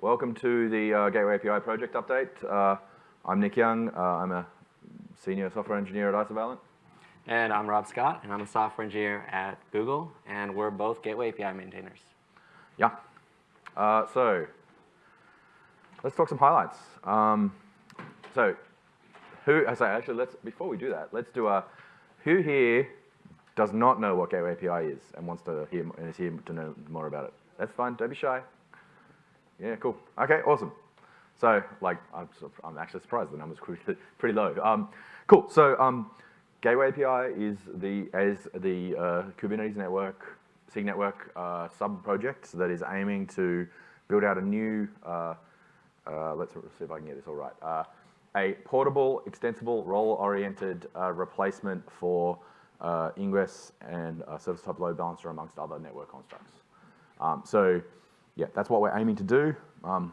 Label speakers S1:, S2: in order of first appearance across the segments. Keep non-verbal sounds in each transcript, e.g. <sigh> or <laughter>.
S1: Welcome to the uh, Gateway API project update. Uh, I'm Nick Young. Uh, I'm a senior software engineer at Isovalent.
S2: And I'm Rob Scott, and I'm a software engineer at Google, and we're both Gateway API maintainers.
S1: Yeah. Uh, so let's talk some highlights. Um, so who, I say, actually, let's, before we do that, let's do a, who here does not know what Gateway API is and wants to hear, and is here to know more about it? That's fine, don't be shy. Yeah, cool. Okay, awesome. So, like, I'm, I'm actually surprised the number's pretty, low. Um, cool. So, um, Gateway API is the as the uh, Kubernetes network, SIG network uh, sub project that is aiming to build out a new. Uh, uh let's see if I can get this all right. Uh, a portable, extensible, role-oriented uh, replacement for Ingress and service type load balancer amongst other network constructs. Um, so yeah, that's what we're aiming to do. Um,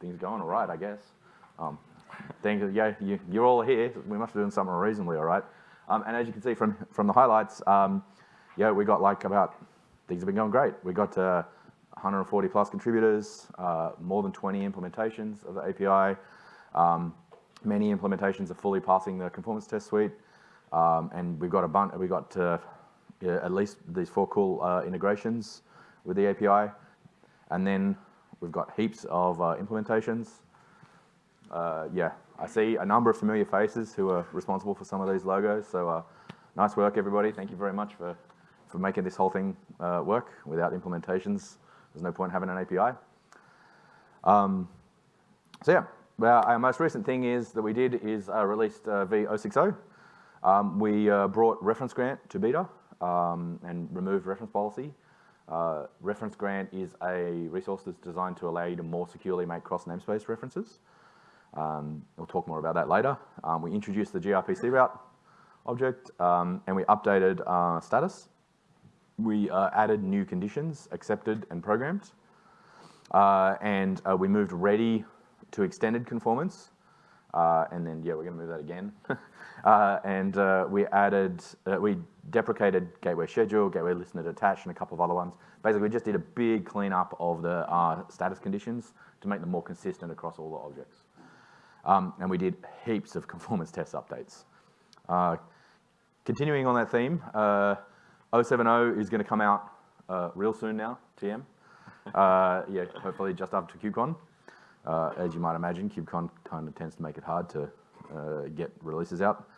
S1: things going all right, I guess. Um, things, yeah, you, are all here. We must be doing something reasonably all right. Um, and as you can see from, from the highlights, um, yeah, we got like about, things have been going great. We got uh, 140 plus contributors, uh, more than 20 implementations of the API. Um, many implementations are fully passing the conformance test suite. Um, and we've got a bunch, we got uh, yeah, at least these four cool uh, integrations with the API. And then we've got heaps of uh, implementations. Uh, yeah, I see a number of familiar faces who are responsible for some of these logos. So uh, nice work, everybody. Thank you very much for, for making this whole thing uh, work. Without implementations, there's no point having an API. Um, so yeah, well, our most recent thing is that we did is uh, released uh, V060. Um, we brought reference grant to beta um, and removed reference policy. Uh, reference grant is a resource that's designed to allow you to more securely make cross namespace references. Um, we'll talk more about that later. Um, we introduced the gRPC route object um, and we updated uh, status. We uh, added new conditions, accepted and programmed. Uh, and uh, we moved ready to extended conformance. Uh, and then, yeah, we're gonna move that again. <laughs> Uh, and uh, we added, uh, we deprecated gateway schedule, gateway listener detached, and a couple of other ones. Basically, we just did a big cleanup of the uh, status conditions to make them more consistent across all the objects. Um, and we did heaps of <laughs> conformance test updates. Uh, continuing on that theme, uh, 070 is going to come out uh, real soon now, TM. yeah, hopefully just after KubeCon. as you might imagine, KubeCon kind of tends to make it hard to get releases out.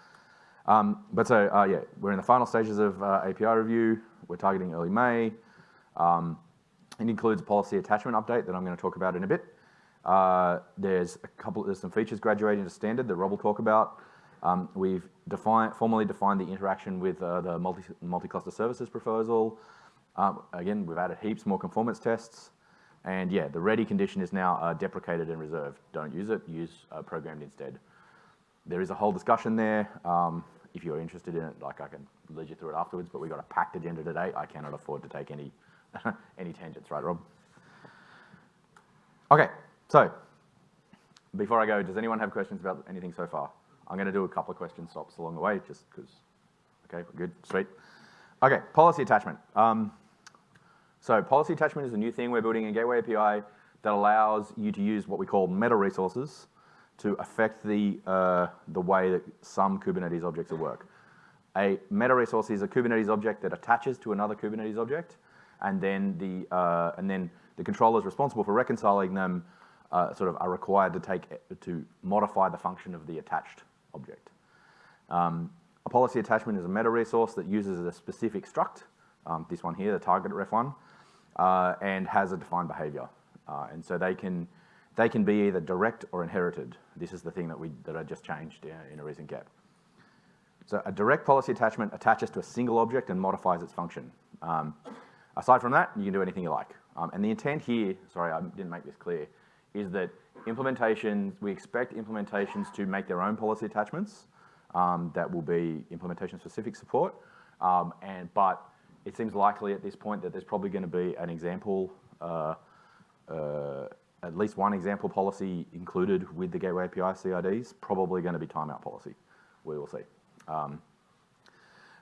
S1: Um, but so, uh, yeah, we're in the final stages of uh, API review. We're targeting early May. Um, it includes a policy attachment update that I'm going to talk about in a bit. Uh, there's a couple, there's some features graduating to standard that Rob will talk about. Um, we've defined, formally defined the interaction with uh, the multi, multi-cluster services proposal. Um, again, we've added heaps more conformance tests. And yeah, the ready condition is now uh, deprecated and reserved. Don't use it, use uh, programmed instead. There is a whole discussion there. Um, if you're interested in it, like I can lead you through it afterwards, but we've got a packed agenda today. I cannot afford to take any, <laughs> any tangents, right, Rob? Okay, so before I go, does anyone have questions about anything so far? I'm going to do a couple of question stops along the way, just because, okay, we're good, sweet. Okay, policy attachment. Um, so policy attachment is a new thing we're building in Gateway API that allows you to use what we call meta resources to affect the, uh, the way that some Kubernetes objects work. A meta resource is a Kubernetes object that attaches to another Kubernetes object, and then the, uh, and then the controllers responsible for reconciling them uh, sort of are required to take, to modify the function of the attached object. Um, a policy attachment is a meta resource that uses a specific struct, um, this one here, the target ref1, uh, and has a defined behavior. Uh, and so they can, they can be either direct or inherited. This is the thing that, we, that I just changed in a recent GEP. So a direct policy attachment attaches to a single object and modifies its function. Um, aside from that, you can do anything you like. Um, and the intent here, sorry, I didn't make this clear, is that implementations, we expect implementations to make their own policy attachments um, that will be implementation specific support. Um, and, but it seems likely at this point that there's probably going to be an example uh, uh, at least one example policy included with the Gateway API CRDs, probably going to be timeout policy. We will see. Um,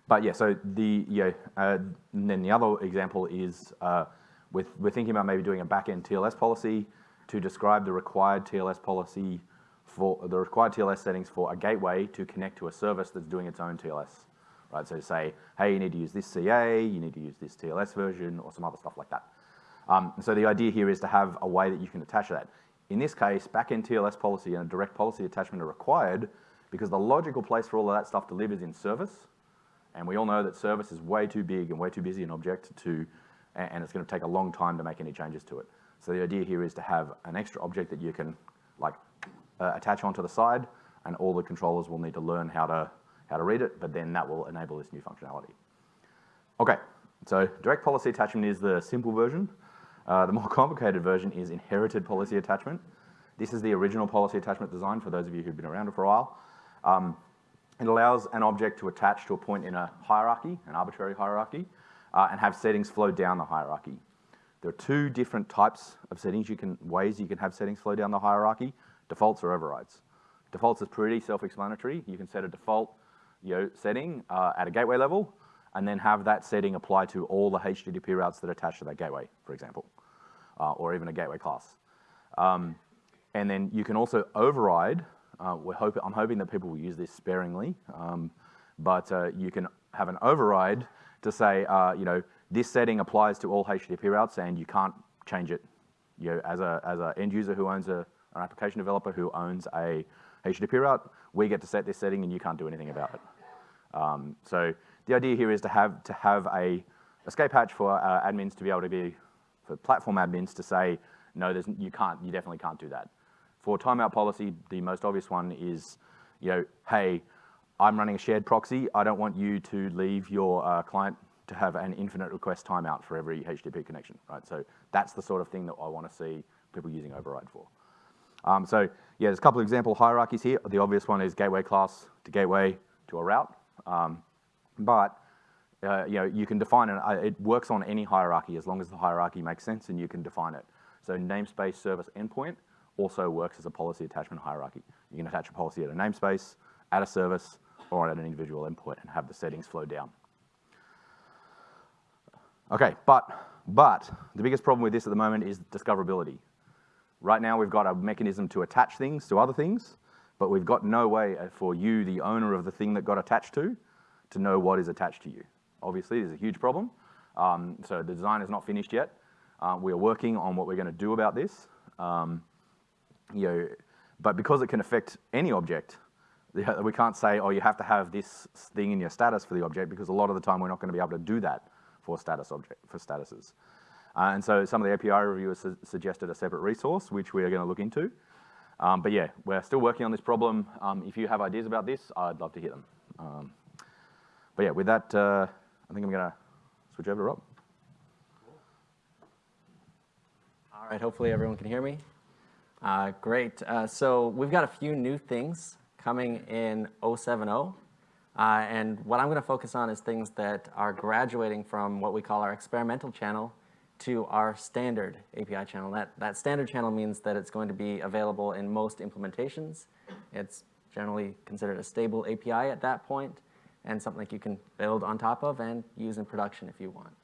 S1: but yeah, so the yeah, uh, and then the other example is uh, with we're thinking about maybe doing a backend TLS policy to describe the required TLS policy for the required TLS settings for a gateway to connect to a service that's doing its own TLS. Right, so say, hey, you need to use this CA, you need to use this TLS version, or some other stuff like that. Um, so the idea here is to have a way that you can attach that. In this case, backend TLS policy and a direct policy attachment are required because the logical place for all of that stuff to live is in service. And we all know that service is way too big and way too busy an object to, and it's gonna take a long time to make any changes to it. So the idea here is to have an extra object that you can like uh, attach onto the side and all the controllers will need to learn how to, how to read it, but then that will enable this new functionality. Okay, so direct policy attachment is the simple version. Uh, the more <laughs> complicated version is inherited policy attachment. This is the original policy attachment design for those of you who've been around it for a while. Um, it allows an object to attach to a point in a hierarchy, an arbitrary hierarchy, uh, and have settings flow down the hierarchy. There are two different types of settings you can, ways you can have settings flow down the hierarchy, defaults or overrides. Defaults is pretty self-explanatory. You can set a default you setting uh, at a gateway level, and then have that setting apply to all the HTTP routes that attach to that gateway, for example, uh, or even a gateway class. Um, and then you can also override, uh, we're hope, I'm hoping that people will use this sparingly, um, but uh, you can have an override to say, uh, you know, this setting applies to all HTTP routes and you can't change it. You know, as a as an end user who owns a, an application developer who owns a HTTP route, we get to set this setting and you can't do anything about it. Um, so the idea here is to have, to have a escape hatch for uh, admins to be able to be, for platform admins to say, no, there's, you can't, you definitely can't do that. For timeout policy, the most obvious one is, you know, hey, I'm running a shared proxy. I don't want you to leave your uh, client to have an infinite request timeout for every HTTP connection, right? So that's the sort of thing that I want to see people using override for. Um, so yeah, there's a couple of example hierarchies here. The obvious one is gateway class to gateway to a route. Um, but uh, you know, you can define it, uh, it works on any hierarchy as long as the hierarchy makes sense and you can define it. So namespace service endpoint also works as a policy attachment hierarchy. You can attach a policy at a namespace, at a service, or at an individual endpoint and have the settings flow down. Okay, but, but the biggest problem with this at the moment is discoverability. Right now we've got a mechanism to attach things to other things, but we've got no way for you, the owner of the thing that got attached to, to know what is attached to you. Obviously, there's a huge problem. Um, so the design is not finished yet. Uh, we are working on what we're going to do about this. Um, you know, but because it can affect any object, <laughs> we can't say, oh, you have to have this thing in your status for the object because a lot of the time we're not going to be able to do that for status object for statuses. Uh, and so some of the API reviewers su suggested a separate resource, which we are going to look into. Um, but yeah, we're still working on this problem. Um, if you have ideas about this, I'd love to hear them. Um, but yeah, with that, uh, I think I'm going to switch over to Rob.
S2: All right, hopefully everyone can hear me. Uh, great. Uh, so we've got a few new things coming in 070. Uh, and what I'm going to focus on is things that are graduating from what we call our experimental channel to our standard API channel. That, that standard channel means that it's going to be available in most implementations. It's generally considered a stable API at that point and something you can build on top of and use in production if you want.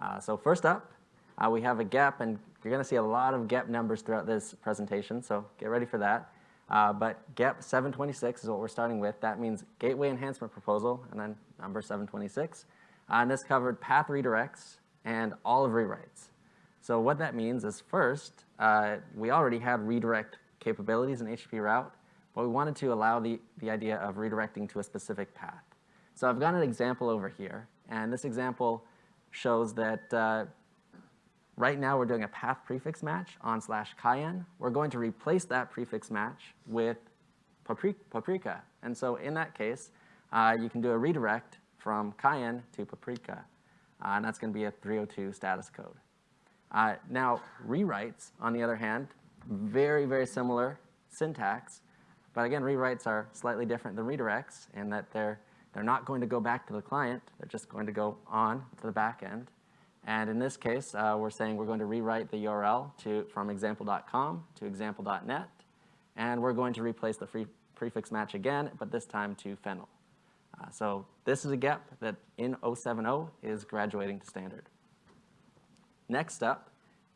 S2: Uh, so first up, uh, we have a GEP, and you're going to see a lot of GEP numbers throughout this presentation, so get ready for that. Uh, but GEP 726 is what we're starting with. That means Gateway Enhancement Proposal, and then number 726. Uh, and this covered path redirects and all of rewrites. So what that means is first, uh, we already had redirect capabilities in HTTP route, but we wanted to allow the, the idea of redirecting to a specific path. So I've got an example over here, and this example shows that uh, right now we're doing a path prefix match on slash cayenne. We're going to replace that prefix match with paprika. And so in that case, uh, you can do a redirect from cayenne to paprika. Uh, and that's going to be a 302 status code. Uh, now, rewrites, on the other hand, very, very similar syntax. But again, rewrites are slightly different than redirects in that they're, they're not going to go back to the client. They're just going to go on to the back end. And in this case, uh, we're saying we're going to rewrite the URL to, from example.com to example.net. And we're going to replace the free prefix match again, but this time to fennel. Uh, so this is a GEP that in 070 is graduating to standard. Next up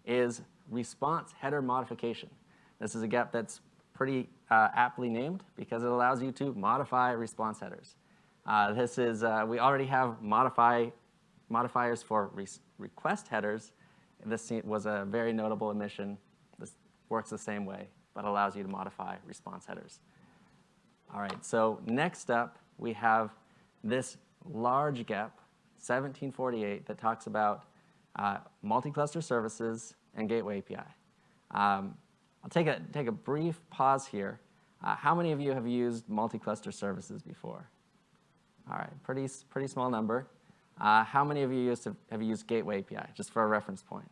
S2: is response header modification. This is a GEP that's pretty uh, aptly named because it allows you to modify response headers. Uh, this is, uh, we already have modify, modifiers for re request headers. This was a very notable omission. This works the same way, but allows you to modify response headers. All right, so next up, we have this large GEP, 1748, that talks about uh, multi-cluster services and gateway API. Um, I'll take a, take a brief pause here. Uh, how many of you have used multi-cluster services before? All right, pretty, pretty small number. Uh, how many of you used to, have used Gateway API, just for a reference point?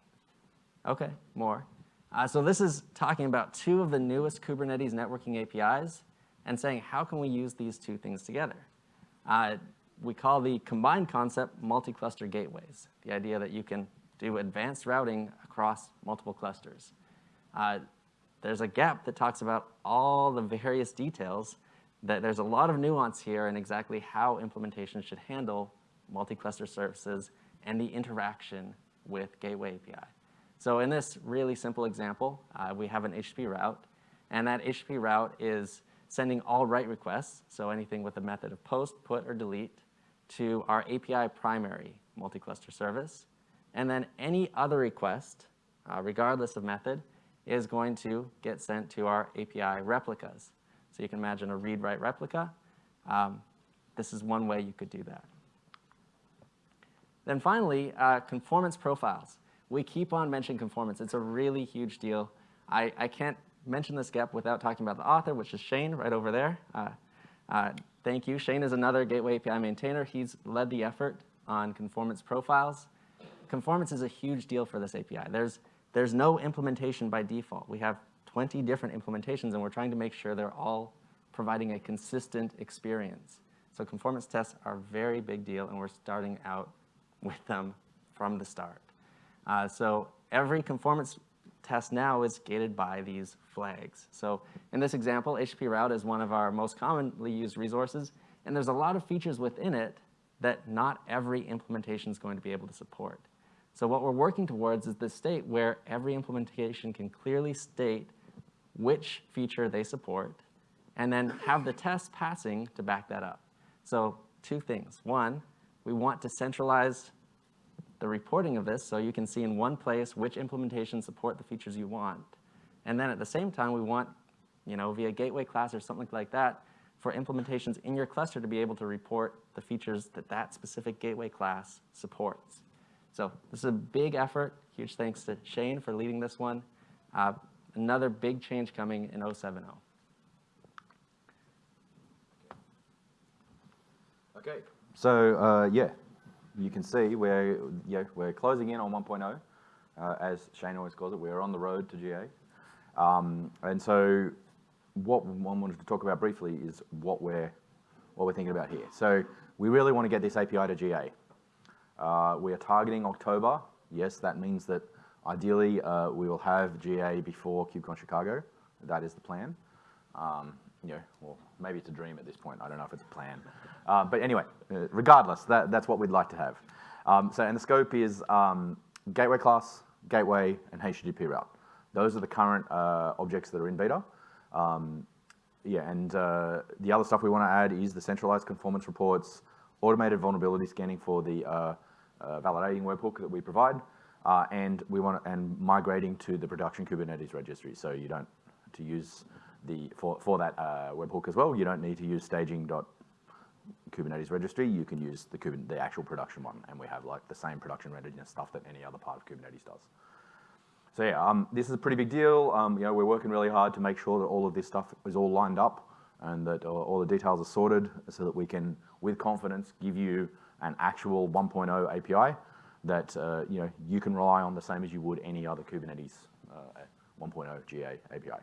S2: Okay, more. Uh, so this is talking about two of the newest Kubernetes networking APIs and saying, how can we use these two things together? Uh, we call the combined concept multi-cluster gateways, the idea that you can do advanced routing across multiple clusters. Uh, there's a GEP that talks about all the various details, that there's a lot of nuance here in exactly how implementation should handle multi-cluster services and the interaction with Gateway API. So in this really simple example, uh, we have an HTTP route, and that HTTP route is sending all write requests, so anything with a method of post, put, or delete, to our API primary multi-cluster service. And then any other request, uh, regardless of method, is going to get sent to our API replicas. So you can imagine a read-write replica. Um, this is one way you could do that. Then finally, uh, conformance profiles. We keep on mentioning conformance. It's a really huge deal. I, I can't mention this GEP without talking about the author, which is Shane right over there. Uh, uh, thank you. Shane is another Gateway API maintainer. He's led the effort on conformance profiles. Conformance is a huge deal for this API. There's, there's no implementation by default. We have 20 different implementations, and we're trying to make sure they're all providing a consistent experience. So conformance tests are a very big deal, and we're starting out with them from the start. Uh, so every conformance test now is gated by these flags. So in this example, HTTP route is one of our most commonly used resources, and there's a lot of features within it that not every implementation is going to be able to support. So what we're working towards is this state where every implementation can clearly state which feature they support, and then have the test passing to back that up. So two things. One, we want to centralize the reporting of this so you can see in one place which implementations support the features you want. And then at the same time, we want, you know, via gateway class or something like that, for implementations in your cluster to be able to report the features that that specific gateway class supports. So this is a big effort. Huge thanks to Shane for leading this one. Uh, another big change coming in 070.
S1: Okay, so uh, yeah, you can see we're, yeah, we're closing in on 1.0. Uh, as Shane always calls it, we're on the road to GA. Um, and so what one wanted to talk about briefly is what we're, what we're thinking about here. So we really want to get this API to GA. Uh, we are targeting October. Yes, that means that ideally uh, we will have GA before KubeCon Chicago. That is the plan. Um, you know, well, maybe it's a dream at this point. I don't know if it's a plan. Uh, but anyway, uh, regardless, that, that's what we'd like to have. Um, so, and the scope is um, gateway class, gateway, and HTTP route. Those are the current uh, objects that are in beta. Um, yeah, and uh, the other stuff we want to add is the centralized conformance reports, automated vulnerability scanning for the uh, uh, validating webhook that we provide, and we want and migrating to the production Kubernetes registry. So you don't to use the for for that webhook as well. You don't need to use staging Kubernetes registry, you can use the, the actual production one, and we have like the same production readiness stuff that any other part of Kubernetes does. So yeah, um, this is a pretty big deal. Um, you know, we're working really hard to make sure that all of this stuff is all lined up and that all, all the details are sorted so that we can, with confidence, give you an actual 1.0 API that uh, you know you can rely on the same as you would any other Kubernetes uh, 1.0 GA API.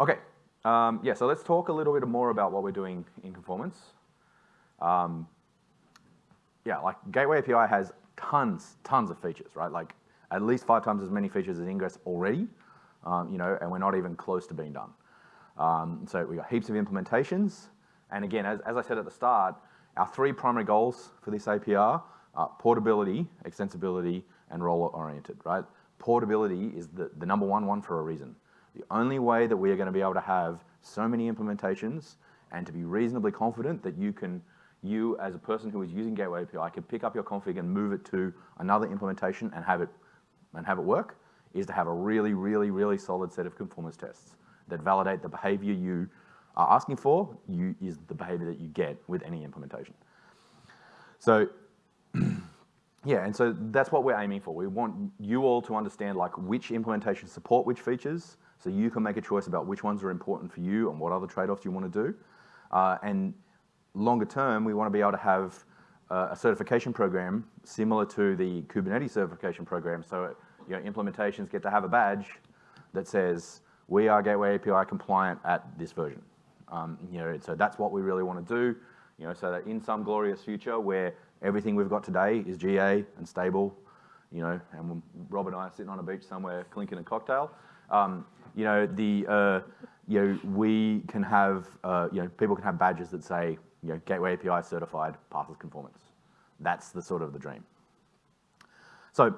S1: Okay, um, yeah, so let's talk a little bit more about what we're doing in conformance. Um, yeah, like Gateway API has tons, tons of features, right? Like at least five times as many features as Ingress already, um, you know, and we're not even close to being done. Um, so we got heaps of implementations. And again, as, as I said at the start, our three primary goals for this API are portability, extensibility, and role-oriented, right? portability is the, the number one one for a reason. The only way that we are going to be able to have so many implementations and to be reasonably confident that you can, you as a person who is using Gateway API can pick up your config and move it to another implementation and have it, and have it work, is to have a really, really, really solid set of conformance tests that validate the behavior you are asking for you, is the behavior that you get with any implementation. So <clears throat> yeah, and so that's what we're aiming for. We want you all to understand like which implementations support which features, so you can make a choice about which ones are important for you and what other trade-offs you want to do. Uh, and longer term, we want to be able to have uh, a certification program similar to the Kubernetes certification program. So you know, implementations get to have a badge that says, we are Gateway API compliant at this version. Um, you know, so that's what we really want to do, you know, so that in some glorious future where everything we've got today is GA and stable, you know, and Rob and I are sitting on a beach somewhere clinking a cocktail, um, you know, the, uh, you know, we can have, uh, you know, people can have badges that say, you know, Gateway API certified passes conformance. That's the sort of the dream. So,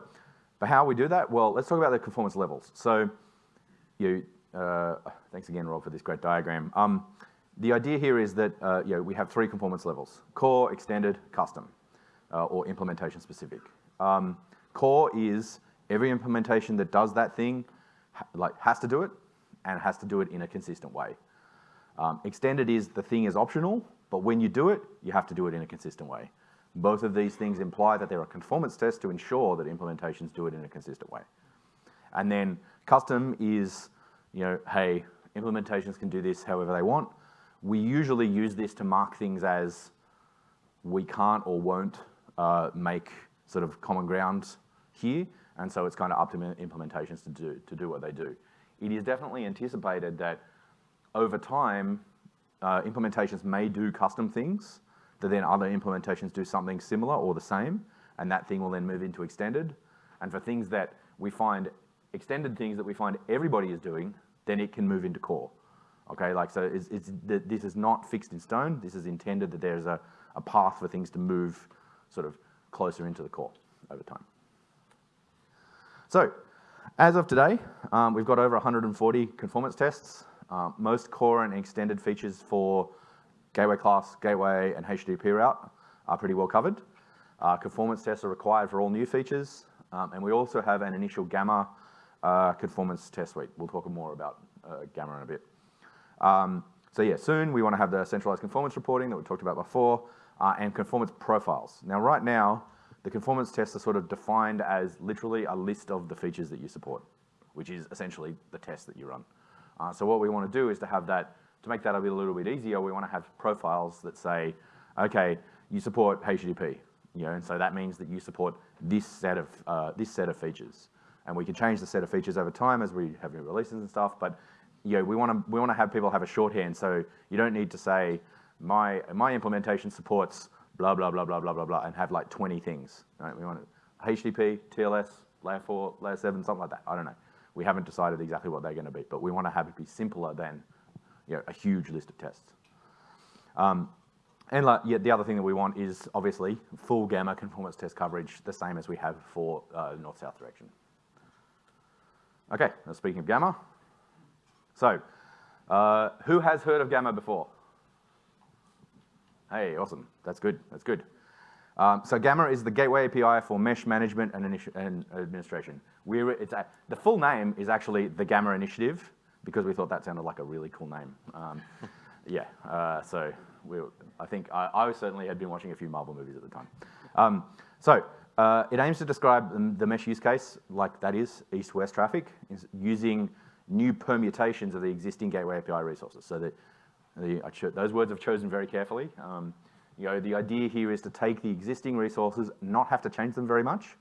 S1: but how we do that? Well, let's talk about the conformance levels. So, you, uh, thanks again, Rob, for this great diagram. Um, the idea here is that uh, you know, we have three conformance levels, core, extended, custom, uh, or implementation specific. Um, core is every implementation that does that thing like has to do it and has to do it in a consistent way. Um, extended is the thing is optional, but when you do it, you have to do it in a consistent way. Both of these things imply that there are conformance tests to ensure that implementations do it in a consistent way. And then custom is, you know, hey, implementations can do this however they want. We usually use this to mark things as we can't or won't uh, make sort of common ground here, and so it's kind of up to implementations to do, to do what they do. It is definitely anticipated that over time, uh, implementations may do custom things, that then other implementations do something similar or the same, and that thing will then move into extended. And for things that we find, extended things that we find everybody is doing, then it can move into core. Okay, like so it's, it's, this is not fixed in stone. This is intended that there's a, a path for things to move sort of closer into the core over time. So as of today, um, we've got over 140 conformance tests. Um, most core and extended features for gateway class, gateway, and HTTP route are pretty well covered. Uh, conformance tests are required for all new features, um, and we also have an initial Gamma uh, conformance test suite. We'll talk more about uh, Gamma in a bit. Um, so yeah, soon we want to have the centralized conformance reporting that we talked about before, uh, and conformance profiles. Now right now, the conformance tests are sort of defined as literally a list of the features that you support, which is essentially the test that you run. Uh, so what we want to do is to have that, to make that a, little bit easier, we want to have profiles that say, okay, you support HTTP, you know, and so that means that you support this set of, uh, this set of features. And we can change the set of features over time as we have new releases and stuff, but you know, we want to we want to have people have a shorthand, so you don't need to say my my implementation supports blah, blah, blah, blah, blah, blah, blah, and have like 20 things. Right? We want HTTP, TLS, layer four, layer seven, something like that. I don't know. We haven't decided exactly what they're going to be, but we want to have it be simpler than you know, a huge list of tests. Um, and like, yeah, the other thing that we want is obviously full gamma conformance test coverage, the same as we have for uh, north-south direction. Okay, now speaking of gamma, so uh, who has heard of gamma before? Hey, awesome. That's good. That's good. Um, so Gamma is the gateway API for mesh management and, and administration. We're, it's a, the full name is actually the Gamma Initiative because we thought that sounded like a really cool name. Um, <laughs> yeah, uh, so we, I think I, I, certainly had been watching a few Marvel movies at the time. Um, so uh, it aims to describe the, mesh use case like that is east-west traffic is using new permutations of the existing gateway API resources. So that those words I've chosen very carefully. Um, you know, the idea here is to take the existing resources, not have to change them very much,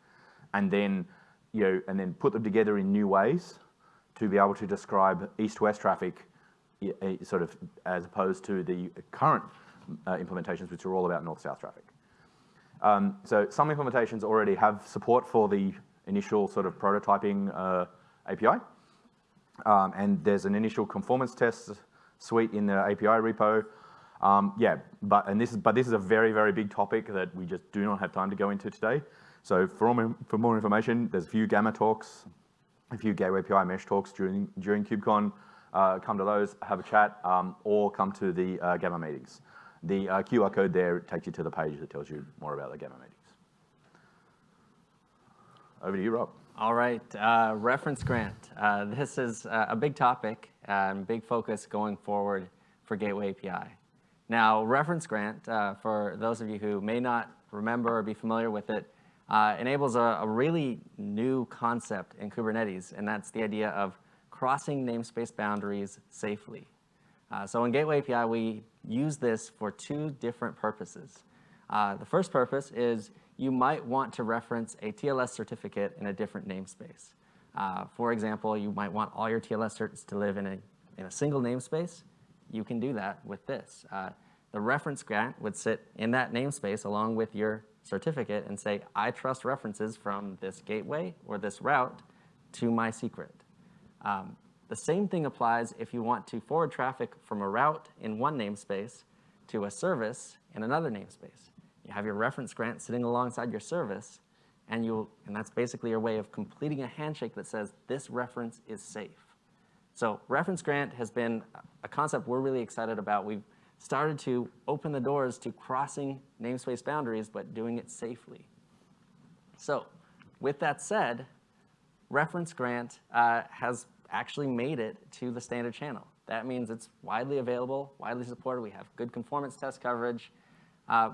S1: and then, you know, and then put them together in new ways to be able to describe east-west traffic sort of as opposed to the current uh, implementations, which are all about north-south traffic. Um, so some implementations already have support for the initial sort of prototyping uh, API. Um, and there's an initial conformance test suite in the API repo. Um, yeah, but, and this is, but this is a very, very big topic that we just do not have time to go into today. So for more, for more information, there's a few Gamma talks a few Gateway API mesh talks during, during KubeCon. Uh, come to those, have a chat, um, or come to the uh, Gamma meetings. The uh, QR code there takes you to the page that tells you more about the Gamma meetings. Over to you, Rob.
S2: All right, uh, reference grant. Uh, this is uh, a big topic and big focus going forward for Gateway API. Now, reference grant, uh, for those of you who may not remember or be familiar with it, uh, enables a, a, really new concept in Kubernetes, and that's the idea of crossing namespace boundaries safely. Uh, so in Gateway API, we use this for two different purposes. the first purpose is you might want to reference a TLS certificate in a different namespace. Uh, for example, you might want all your TLS certs to live in a, in a single namespace. You can do that with this. Uh, the reference grant would sit in that namespace along with your certificate and say, I trust references from this gateway or this route to my secret. Um, the same thing applies if you want to forward traffic from a route in one namespace to a service in another namespace. You have your reference grant sitting alongside your service, and, you and that's basically your way of completing a handshake that says this reference is safe. So reference grant has been a concept we're really excited about. We've started to open the doors to crossing namespace boundaries, but doing it safely. So with that said, reference grant uh, has actually made it to the standard channel. That means it's widely available, widely supported. We have good conformance test coverage. Uh,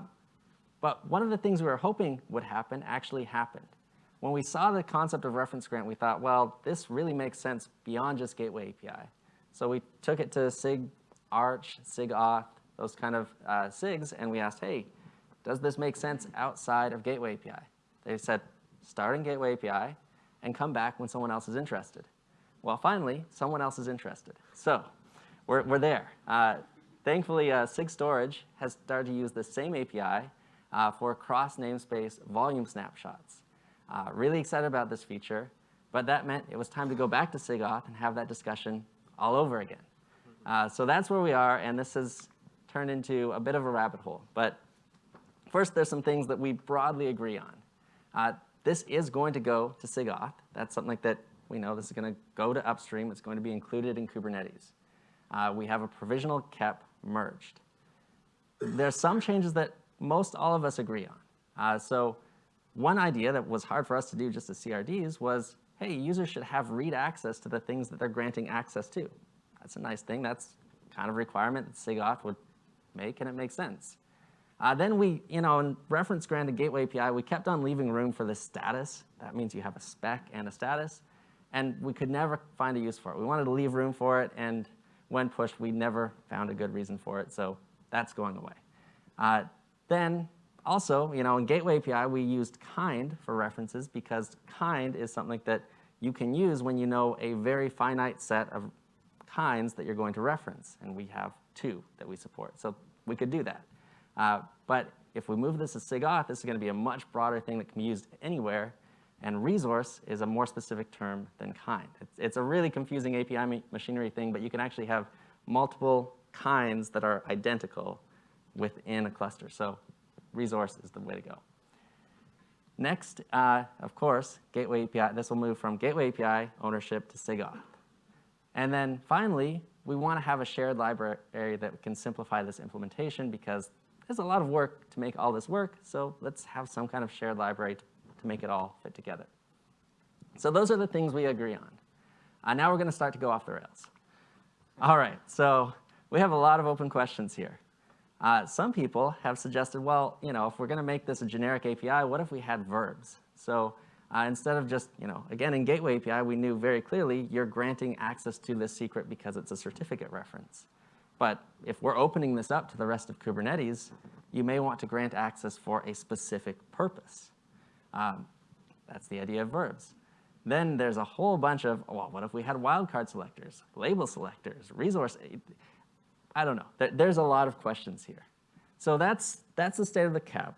S2: but one of the things we were hoping would happen actually happened. When we saw the concept of reference grant, we thought, well, this really makes sense beyond just Gateway API. So we took it to SIG Arch, SIG Auth, those kind of uh, SIGs, and we asked, hey, does this make sense outside of Gateway API? They said, start in Gateway API and come back when someone else is interested. Well, finally, someone else is interested. So we're, we're there. Uh, thankfully, uh, SIG Storage has started to use the same API uh, for cross namespace volume snapshots. Uh, really excited about this feature, but that meant it was time to go back to SIGAuth and have that discussion all over again. Uh, so that's where we are, and this has turned into a bit of a rabbit hole. But first, there's some things that we broadly agree on. Uh, this is going to go to SIGAuth. That's something that we know this is going to go to upstream. It's going to be included in Kubernetes. Uh, we have a provisional KEP merged. There's some changes that most all of us agree on. Uh, so one idea that was hard for us to do just as CRDs was, hey, users should have read access to the things that they're granting access to. That's a nice thing. That's kind of requirement that SIGAuth would make, and it makes sense. Uh, then we, you know, in reference granted gateway API, we kept on leaving room for the status. That means you have a spec and a status. And we could never find a use for it. We wanted to leave room for it, and when pushed, we never found a good reason for it, so that's going away. Uh, then also, you know, in Gateway API, we used kind for references because kind is something that you can use when you know a very finite set of kinds that you're going to reference. And we have two that we support. So we could do that. Uh, but if we move this to SIGAuth, this is going to be a much broader thing that can be used anywhere. And resource is a more specific term than kind. It's, it's a really confusing API machinery thing, but you can actually have multiple kinds that are identical within a cluster. So resource is the way to go. Next, uh, of course, Gateway API. This will move from Gateway API ownership to SIGAuth. And then finally, we want to have a shared library that can simplify this implementation because there's a lot of work to make all this work. So let's have some kind of shared library to, to make it all fit together. So those are the things we agree on. Uh, now we're going to start to go off the rails. All right, so we have a lot of open questions here. Uh, some people have suggested, well, you know, if we're going to make this a generic API, what if we had verbs? So uh, instead of just, you know, again, in Gateway API, we knew very clearly you're granting access to this secret because it's a certificate reference. But if we're opening this up to the rest of Kubernetes, you may want to grant access for a specific purpose. Um, that's the idea of verbs. Then there's a whole bunch of, well, what if we had wildcard selectors, label selectors, resource, I don't know. There, there's a lot of questions here. So that's, that's the state of the KEP.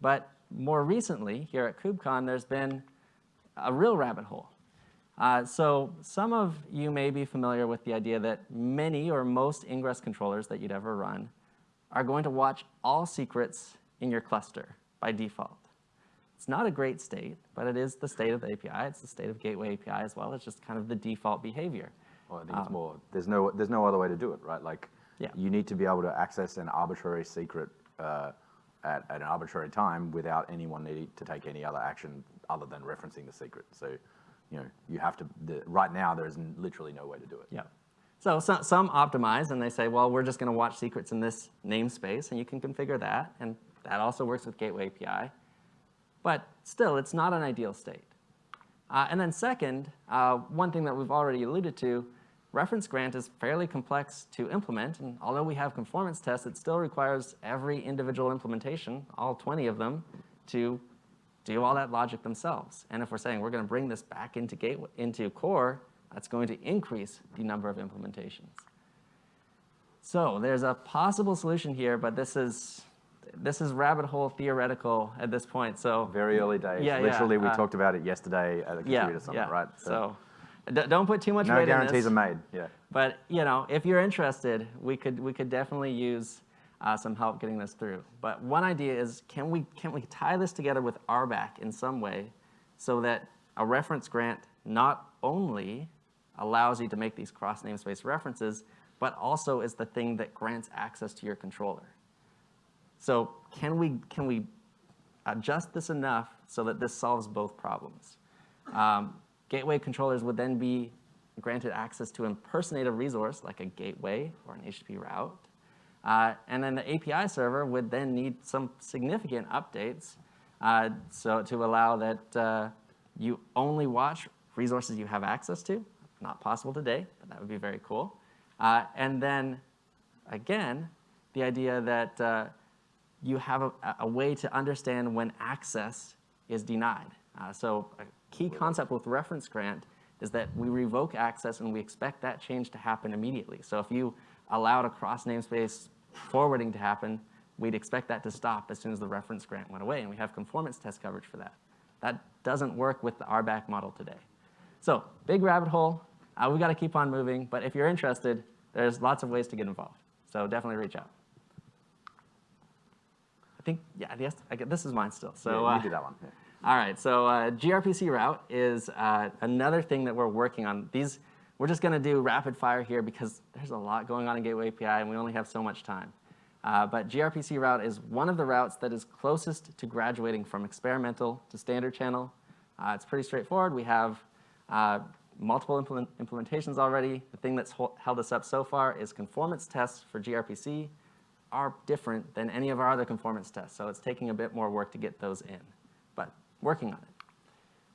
S2: But more recently, here at KubeCon, there's been a real rabbit hole. Uh, so some of you may be familiar with the idea that many or most ingress controllers that you'd ever run are going to watch all secrets in your cluster by default. It's not a great state, but it is the state of the API. It's the state of Gateway API as well. It's just kind of the default behavior.
S1: Well, I think it's more, there's no, there's no other way to do it, right? Like,
S2: Yeah.
S1: you need to be able to access an arbitrary secret uh, at, at an arbitrary time without anyone needing to take any other action other than referencing the secret. So, you know, you have to, the, right now, there is literally no way to do it.
S2: Yeah. So, so some optimize and they say, well, we're just going to watch secrets in this namespace, and you can configure that, and that also works with Gateway API. But still, it's not an ideal state. Uh, and then second, uh, one thing that we've already alluded to, reference grant is fairly complex to implement, and although we have conformance tests, it still requires every individual implementation, all 20 of them, to do all that logic themselves. And if we're saying we're going to bring this back into, gateway, into core, that's going to increase the number of implementations. So there's a possible solution here, but this is, this is rabbit hole theoretical at this point. So
S1: Very early days.
S2: Yeah, yeah,
S1: literally, we
S2: uh,
S1: talked about it yesterday at the
S2: yeah,
S1: Summit,
S2: yeah.
S1: right?
S2: So, d- don't put too much
S1: no
S2: weight in
S1: guarantees
S2: this.
S1: are made. Yeah.
S2: But you know, if you're interested, we could we could definitely use uh, some help getting this through. But one idea is, can we can we tie this together with RBAC in some way, so that a reference grant not only allows you to make these cross namespace references, but also is the thing that grants access to your controller. So can we can we adjust this enough so that this solves both problems? Um, gateway controllers would then be granted access to impersonate a resource like a gateway or an HTTP route. Uh, and then the API server would then need some significant updates uh, so to allow that uh, you only watch resources you have access to. Not possible today, but that would be very cool. Uh, and then again, the idea that uh, you have a, a way to understand when access is denied. Uh, so key concept with reference grant is that we revoke access and we expect that change to happen immediately. So if you allowed a cross namespace forwarding to happen, we'd expect that to stop as soon as the reference grant went away, and we have conformance test coverage for that. That doesn't work with the RBAC model today. So big rabbit hole. Uh, we've got to keep on moving, but if you're interested, there's lots of ways to get involved. So definitely reach out. I think, yeah, yes, I get, this is mine still. So
S1: yeah,
S2: uh,
S1: you do that one. Yeah.
S2: All right, so uh, gRPC route is uh, another thing that we're working on. These, we're just going to do rapid fire here because there's a lot going on in Gateway API and we only have so much time. Uh, but gRPC route is one of the routes that is closest to graduating from experimental to standard channel. Uh, it's pretty straightforward. We have uh, multiple implement implementations already. The thing that's held us up so far is conformance tests for gRPC are different than any of our other conformance tests, so it's taking a bit more work to get those in, working on it.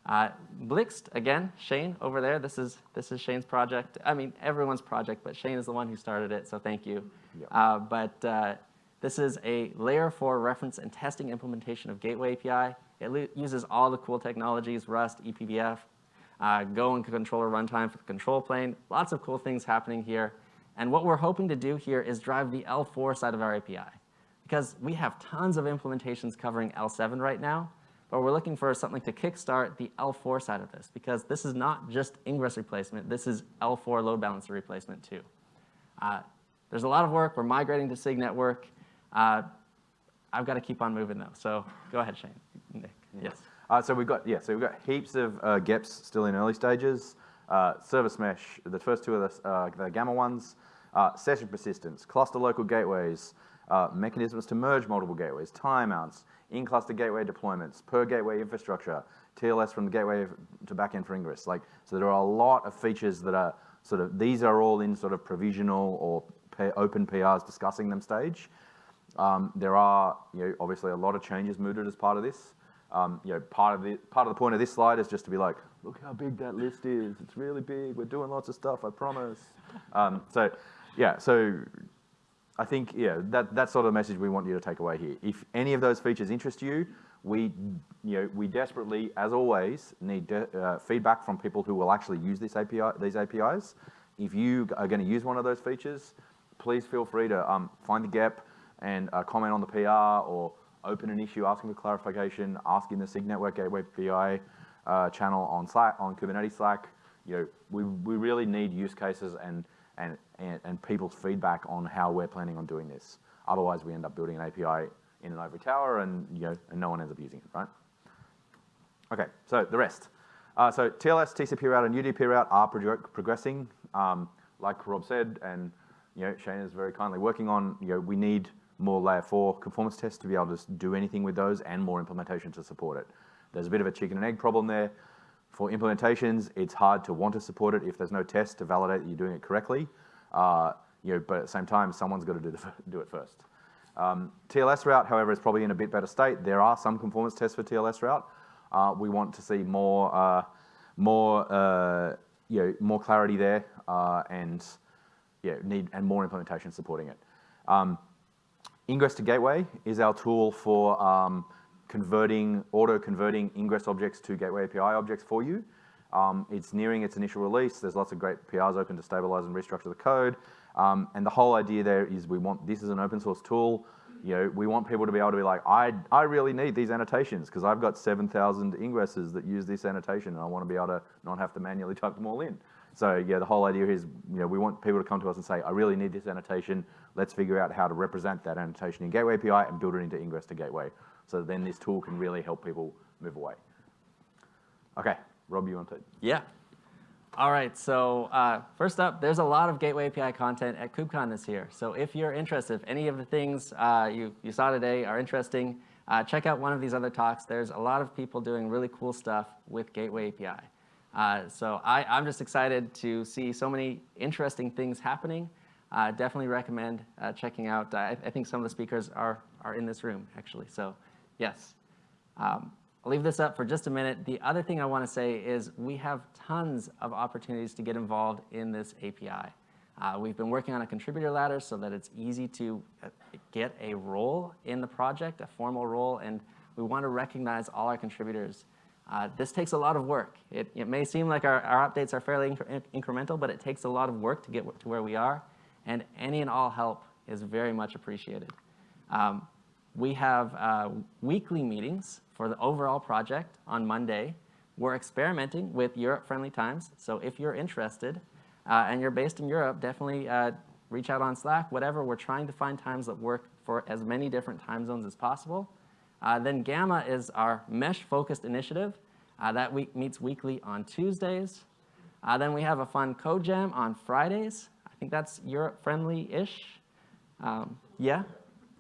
S2: Uh, Blixt, again, Shane over there, this is, this is Shane's project. I mean, everyone's project, but Shane is the one who started it, so thank you.
S1: Yep.
S2: Uh, but uh, this is a layer four reference and testing implementation of Gateway API. It uses all the cool technologies, Rust, eBPF, uh, Go and controller runtime for the control plane. Lots of cool things happening here. And what we're hoping to do here is drive the L4 side of our API. Because we have tons of implementations covering L7 right now, but we're looking for something to kickstart the L4 side of this, because this is not just ingress replacement, this is L4 load balancer replacement too. Uh, there's a lot of work, we're migrating to SIG network. Uh, I've got to keep on moving though, so go ahead, Shane. Nick, yes.
S1: Uh, so we've got yeah, so we've got heaps of uh, GEPs still in early stages. Uh, service mesh, the first two of the, uh, the gamma ones. Uh, session persistence, cluster local gateways, uh, mechanisms to merge multiple gateways, timeouts, in-cluster gateway deployments, per gateway infrastructure, TLS from the gateway to backend for ingress. Like, so there are a lot of features that are sort of, these are all in sort of provisional or open PRs discussing them stage. Um, there are, you know, obviously a lot of changes mooted as part of this. Um, you know, part of the part of the point of this slide is just to be like, look how big that list is. It's really big. We're doing lots of stuff. I promise. Um, so, yeah. So, I think yeah, that that's sort of the message we want you to take away here. If any of those features interest you, we you know we desperately, as always, need uh, feedback from people who will actually use this API these APIs. If you are going to use one of those features, please feel free to um, find the GEP and uh, comment on the PR or open an issue asking for clarification, asking the SIG Network Gateway API uh, channel on Slack, on Kubernetes Slack. You know, we, we really need use cases and, and, and, and people's feedback on how we're planning on doing this. Otherwise, we end up building an API in an ivory tower and, you know, and no one ends up using it, right? Okay, so the rest. Uh, so TLS, TCP route, and UDP route are prog progressing. Um, like Rob said, and you know, Shane is very kindly working on, you know, we need more layer four conformance tests to be able to do anything with those and more implementation to support it. There's a bit of a chicken and egg problem there. For implementations, it's hard to want to support it if there's no test to validate that you're doing it correctly. Uh, you know, but at the same time, someone's got to do, the, <laughs> do it first. Um, TLS route, however, is probably in a bit better state. There are some conformance tests for TLS route. Uh, we want to see more, uh, more, uh, you know, more clarity there uh, and yeah, need and more implementation supporting it. Um, ingress to gateway is our tool for um, converting, auto-converting ingress objects to gateway API objects for you. Um, it's nearing its initial release. There's lots of great PRs open to stabilize and restructure the code. Um, and the whole idea there is we want, this is an open source tool. You know, we want people to be able to be like, I, I really need these annotations because I've got 7,000 ingresses that use this annotation and I want to be able to not have to manually type them all in. So yeah, the whole idea is, you know, we want people to come to us and say, I really need this annotation. Let's figure out how to represent that annotation in Gateway API and build it into ingress to gateway. So then this tool can really help people move away. Okay, Rob, you want to?
S2: Yeah. All right, so uh, first up, there's a lot of Gateway API content at KubeCon this year. So if you're interested, if any of the things uh, you, you saw today are interesting, uh, check out one of these other talks. There's a lot of people doing really cool stuff with Gateway API. Uh, so I, I'm just excited to see so many interesting things happening. Uh, definitely recommend uh, checking out. I, I, think some of the speakers are, are in this room, actually. So yes. Um, I'll leave this up for just a minute. The other thing I want to say is we have tons of opportunities to get involved in this API. Uh, we've been working on a contributor ladder so that it's easy to uh, get a role in the project, a formal role, and we want to recognize all our contributors. Uh, this takes a lot of work. It, it may seem like our, our updates are fairly incre incremental, but it takes a lot of work to get to where we are, and any and all help is very much appreciated. Um, we have uh, weekly meetings for the overall project on Monday. We're experimenting with Europe-friendly times, so if you're interested uh, and you're based in Europe, definitely uh, reach out on Slack, whatever. We're trying to find times that work for as many different time zones as possible. Uh, then Gamma is our mesh-focused initiative. Uh, that week meets weekly on Tuesdays. Uh, then we have a fun code jam on Fridays. I think that's Europe-friendly-ish. Um, yeah,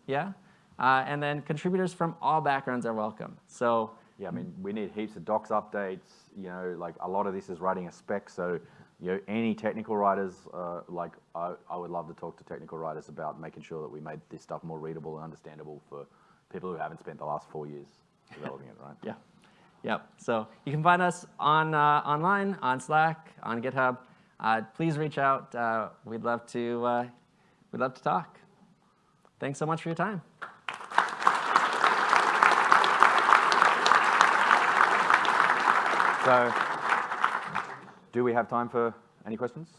S2: yeah. Uh, and then contributors from all backgrounds are welcome. So
S1: yeah, I mean, we need heaps of docs updates. You know, like a lot of this is writing a spec. So you know, any technical writers, uh, like I, I would love to talk to technical writers about making sure that we made this stuff more readable and understandable for people who haven't spent the last four years developing it, right? <laughs>
S2: Yeah. Yep. So you can find us on uh, online, on Slack, on GitHub. Uh, please reach out. Uh, we'd love to. Uh, we'd love to talk. Thanks so much for your time.
S1: So, do we have time for any questions?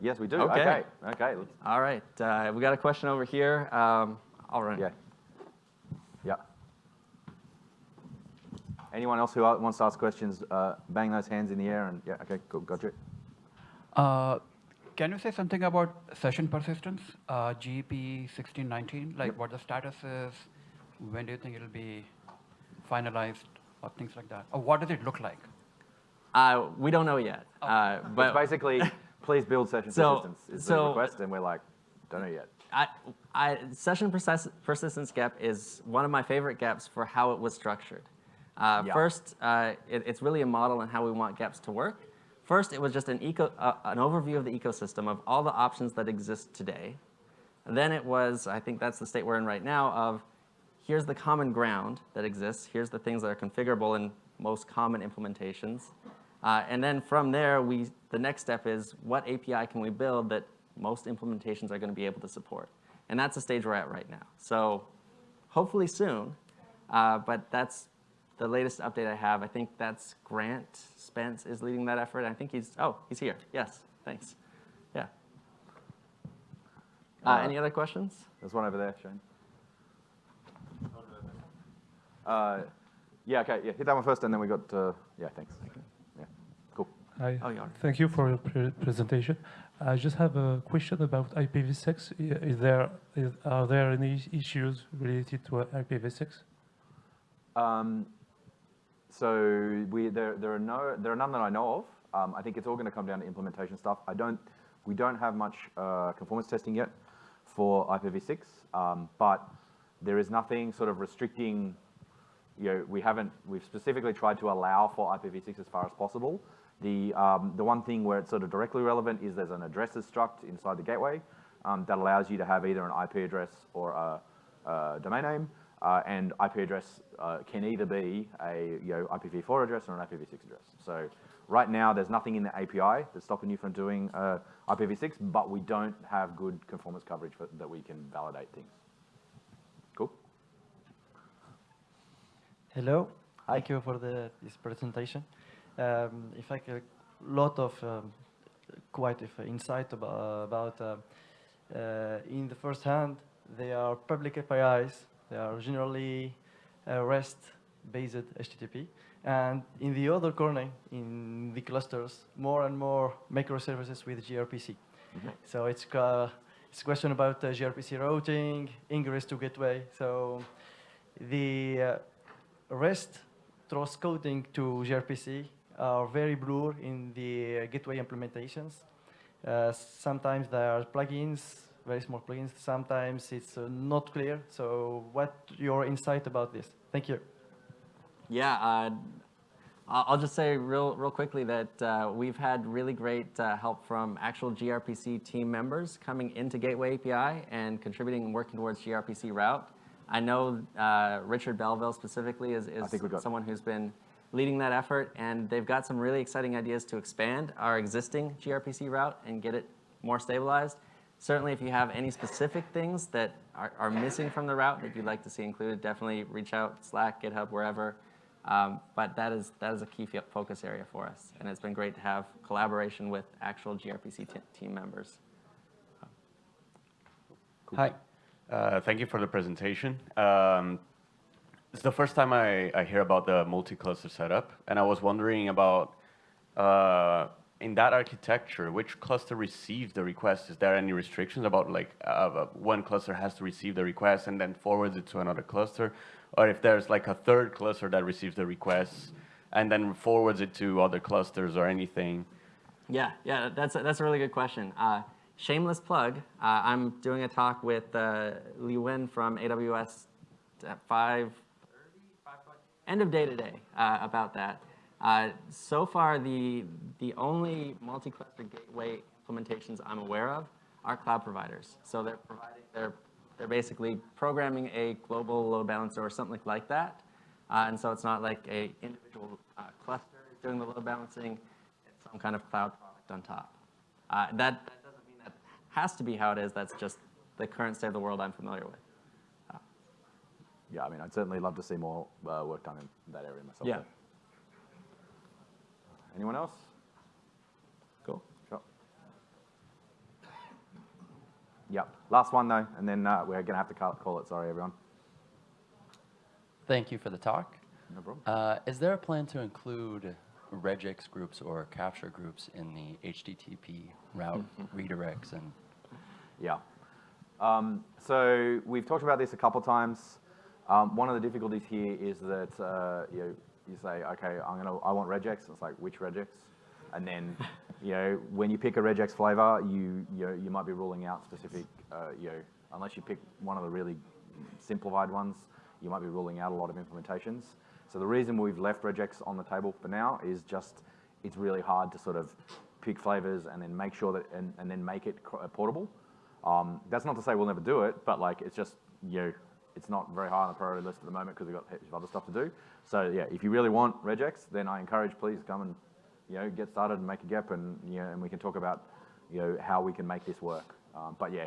S1: Yes, we do.
S2: Okay.
S1: Okay. okay.
S2: All right. Uh, we got a question over here. Um, I'll run.
S1: Yeah. Yeah. Anyone else who wants to ask questions, uh, bang those hands in the air and yeah. Okay. Cool. Got you.
S3: Uh, can you say something about session persistence, uh, GEP 1619? Like yep. what the status is? When do you think it'll be finalized, or things like that? Or what does it look like?
S2: Uh, we don't know yet. Oh. Uh, but
S1: it's basically, <laughs> please build session so, persistence is so, the request, and we're like, don't know yet.
S2: I, I, session persist persistence GEP is one of my favorite GEPs for how it was structured. Uh, yeah. First, uh, it, it's really a model on how we want GEPs to work. First, it was just an, eco, uh, an overview of the ecosystem of all the options that exist today. And then it was, I think that's the state we're in right now, of here's the common ground that exists, here's the things that are configurable in most common implementations, uh, and then from there, we, the next step is what API can we build that most implementations are going to be able to support? And that's the stage we're at right now. So hopefully soon, uh, but that's the latest update I have. I think that's Grant Spence is leading that effort. I think he's, oh, he's here. Yes, thanks. Yeah. Uh, uh any other questions?
S1: There's one over there, Shane. Uh, yeah, okay, yeah, hit that one first, and then we got, uh, yeah, thanks.
S4: Hi. Oh, Thank you for your pre presentation. I just have a question about IPv6. Is there is, are there any issues related to IPv6?
S1: Um, so we, there, there, are no, there are none that I know of. Um, I think it's all going to come down to implementation stuff. I don't, we don't have much uh, conformance testing yet for IPv6, um, but there is nothing sort of restricting, you know, we haven't, we've specifically tried to allow for IPv6 as far as possible. The, um, the one thing where it's sort of directly relevant is there's an addresses struct inside the gateway um, that allows you to have either an IP address or a, a domain name. Uh, and IP address uh, can either be a you know, IPv4 address or an IPv6 address. So right now, there's nothing in the API that's stopping you from doing uh, IPv6, but we don't have good conformance coverage for, that we can validate things. Cool.
S5: Hello. Hi. Thank you for the, this presentation. Um, in fact, a lot of um, quite of insight about, about uh, uh, in the first hand, they are public APIs. They are generally uh, REST-based HTTP. And in the other corner, in the clusters, more and more microservices with gRPC. Mm -hmm. So it's, uh, it's a question about uh, gRPC routing, ingress to gateway. So the uh, REST transcoding to gRPC are very blurred in the gateway implementations. Uh, sometimes there are plugins, very small plugins. Sometimes it's uh, not clear. So what your insight about this? Thank you.
S2: Yeah, uh, I'll just say real, real quickly that uh, we've had really great uh, help from actual gRPC team members coming into Gateway API and contributing and working towards gRPC route. I know uh, Richard Belleville specifically is, is someone who's been leading that effort, and they've got some really exciting ideas to expand our existing gRPC route and get it more stabilized. Certainly, if you have any specific things that are, are missing from the route that you'd like to see included, definitely reach out, Slack, GitHub, wherever. Um, but that is, that is a key focus area for us. And it's been great to have collaboration with actual gRPC team members.
S6: Cool. Hi. Uh, thank you for the presentation. Um, it's the first time I, I hear about the multi-cluster setup, and I was wondering about, uh, in that architecture, which cluster receives the request? Is there any restrictions about like uh, one cluster has to receive the request and then forwards it to another cluster? Or if there's like a third cluster that receives the request and then forwards it to other clusters or anything?
S2: Yeah, yeah, that's a, that's a really good question. Uh, shameless plug, uh, I'm doing a talk with uh, Li Wen from AWS at 5 end of day today uh, about that. Uh, so far, the, the only multi-cluster gateway implementations I'm aware of are cloud providers. So they're providing, they're, they're basically programming a global load balancer or something like that. Uh, and so it's not like a individual uh, cluster doing the load balancing, it's some kind of cloud product on top. Uh, that, that doesn't mean that has to be how it is, that's just the current state of the world I'm familiar with
S1: yeah, I mean, I'd certainly love to see more uh, work done in that area myself.
S2: Yeah.
S1: Anyone else?
S2: Cool.
S1: Sure. Yep. Last one though, and then uh, we're going to have to call it. Sorry, everyone.
S7: Thank you for the talk.
S1: No problem.
S7: Uh, is there a plan to include regex groups or capture groups in the HTTP route <laughs> redirects and?
S1: Yeah. Um, so we've talked about this a couple times. Um, one of the difficulties here is that uh, you, know, you say, okay, I'm gonna, I want regex. It's like, which regex? And then, <laughs> you know, when you pick a regex flavor, you, you, know, you might be ruling out specific, uh, you know, unless you pick one of the really simplified ones, you might be ruling out a lot of implementations. So the reason we've left regex on the table for now is just, it's really hard to sort of pick flavors and then make sure that, and, and then make it portable. Um, that's not to say we'll never do it, but like, it's just, you know, it's not very high on the priority list at the moment because we've got heaps of other stuff to do. So yeah, if you really want regex, then I encourage please come and you know get started and make a GEP, and you know, and we can talk about you know how we can make this work. Um, but yeah,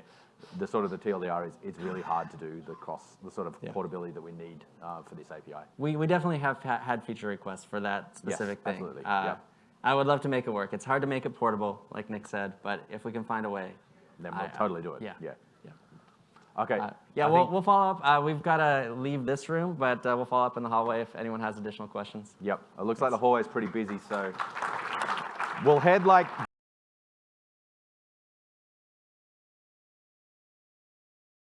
S1: the sort of the TLDR is it's really hard to do the cross the sort of yeah. portability that we need uh, for this API.
S2: We we definitely have ha had feature requests for that specific
S1: yes,
S2: thing.
S1: Absolutely.
S2: Uh,
S1: yeah.
S2: I would love to make it work. It's hard to make it portable, like Nick said, but if we can find a way,
S1: then we'll I, totally do it.
S2: Yeah.
S1: Yeah. Okay. Uh,
S2: yeah, we'll, we'll follow up. Uh, we've got to leave this room, but uh, we'll follow up in the hallway if anyone has additional questions.
S1: Yep. It looks like the hallway is pretty busy, so we'll head like